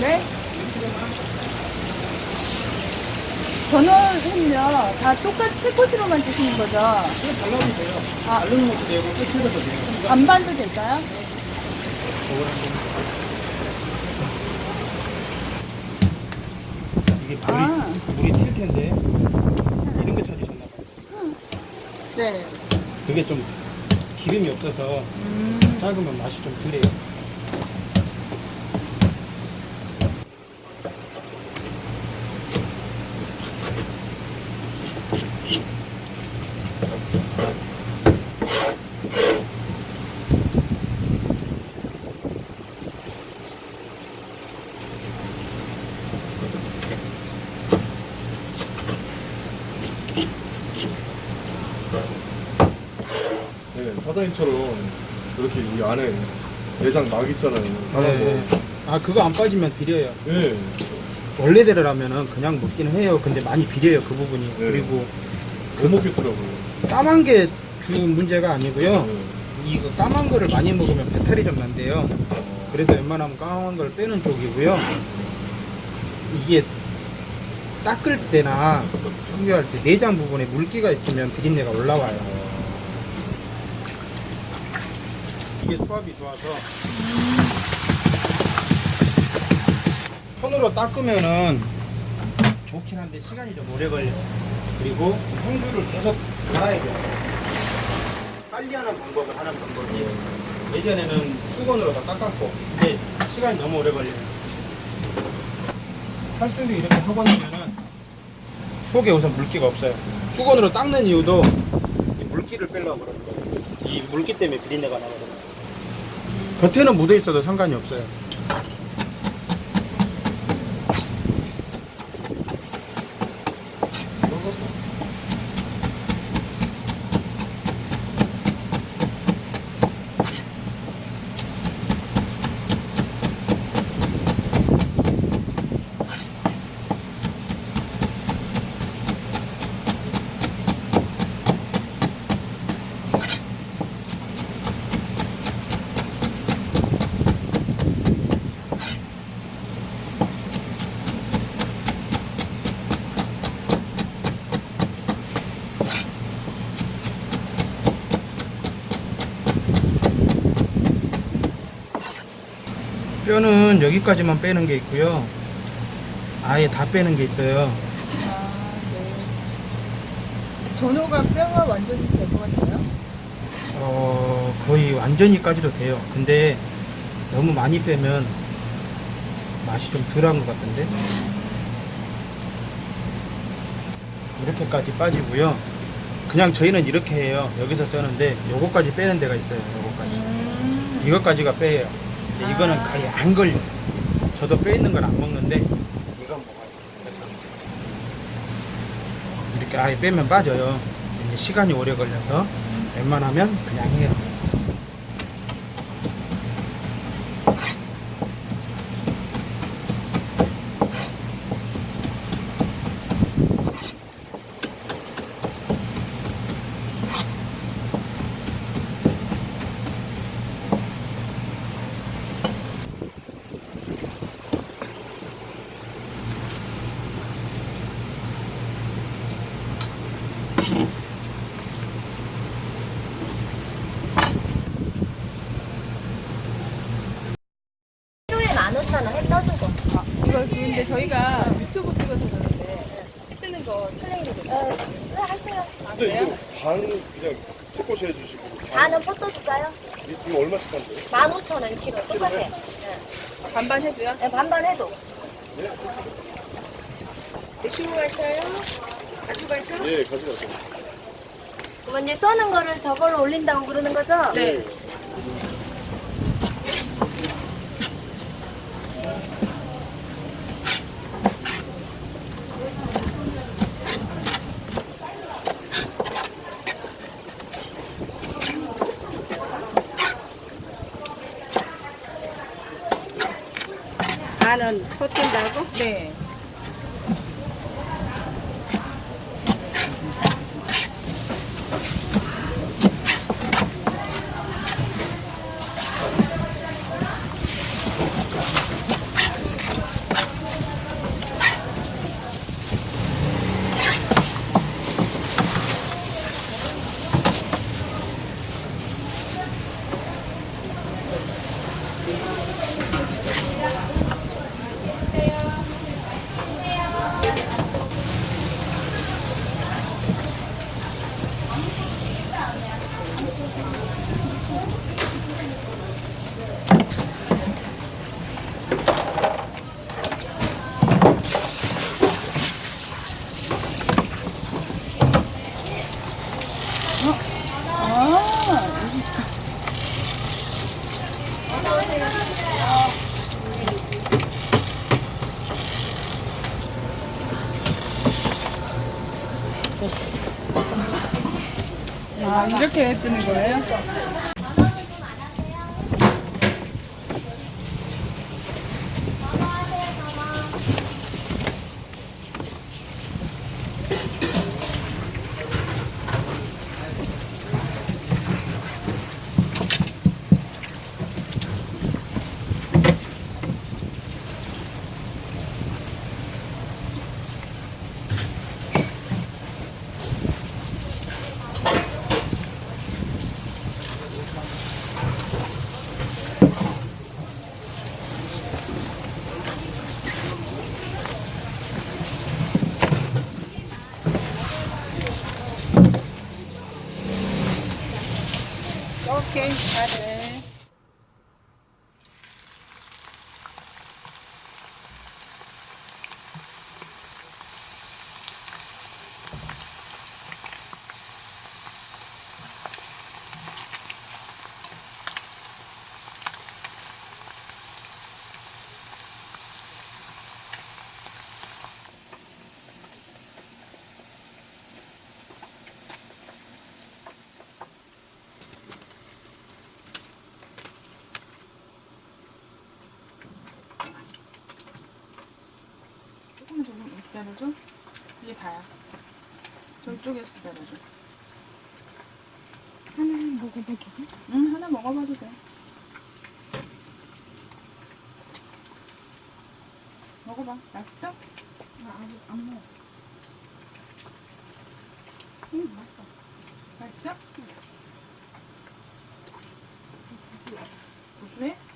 네? 전원은요, 다 똑같이 새꼬시로만 드시는 거죠? 그냥 발라도 돼요. 아. 바르는 것도 되고, 깨치해도 돼요. 반반도 될까요? 이게 물이, 아. 물이 튈 텐데, 이런 거 찾으셨나봐요. 네. 그게 좀 기름이 없어서 음, 작으면 맛이 좀 덜해요. 네, 사장님처럼 이렇게 여기 안에 내장 막 있잖아요. 네. 거. 아, 그거 안 빠지면 비려요. 네. 원래대로라면은 그냥 먹기는 해요. 근데 많이 비려요, 그 부분이. 네. 그리고 못 먹겠더라고요. 까만 게 주 문제가 아니고요. 네. 이거 까만 거를 많이 먹으면 배탈이 좀 난대요. 그래서 웬만하면 까만 걸 빼는 쪽이고요. 이게 닦을 때나 청결할 때 내장 부분에 물기가 있으면 비린내가 올라와요. 이게 수압이 좋아서 손으로 닦으면은 좋긴 한데 시간이 좀 오래 걸려요. 그리고 홍주를 계속 갈아야 돼요. 빨리 하는 방법을 하는 방법이 예전에는 수건으로 다 닦았고 근데 시간이 너무 오래 걸려요. 탈수를 이렇게 하고 나면은 속에 우선 물기가 없어요. 수건으로 닦는 이유도 이 물기를 빼려고 그러는 거예요. 이 물기 때문에 비린내가 나거든요. 겉에는 묻어 있어도 상관이 없어요. 뼈는 여기까지만 빼는 게 있고요. 아예 다 빼는 게 있어요. 아, 네. 전호가 뼈가 완전히 제거가 돼요? 어, 거의 완전히까지도 돼요. 근데 너무 많이 빼면 맛이 좀 덜한 것 같은데. 이렇게까지 빠지고요. 그냥 저희는 이렇게 해요. 여기서 쓰는데 요거까지 빼는 데가 있어요. 요거까지. 음, 이것까지가 빼요. 근데 이거는 거의 안 걸려. 저도 빼 있는 건 안 먹는데 이건 먹어요. 이렇게 아예 빼면 빠져요. 시간이 오래 걸려서 웬만하면 그냥 해요. 키로에 15,000원 해 떠준 거. 아, 이거 근데 저희가 유튜브 찍어서 해 뜨는 거 촬영해도 돼요? 어, 네, 하세요. 아, 근데? 이거 반 그냥 새꼬시 해주시고. 반은 포도 줄까요? 이- 이거 얼마씩 한대요? 15,000원 키로. 똑같아. 네. 반반 해도요? 네, 반반 해도. 드시고 가셔요? 가지고 가셔요? 예, 가져가세요. 그러면 이제 써는 거를 저걸로 올린다고 그러는 거죠? 네. 반은 퍼뜬다고? 네. 아, 이렇게 뜨는 거예요? 오케이, 기다려줘. 이게 다야. 저쪽에서 기다려줘. 하나 먹어봐도 돼? 응, 하나 먹어봐도 돼. 먹어봐. 맛있어? 나 아직 안 먹어. 응, 맛있어. 맛있어? 고소해?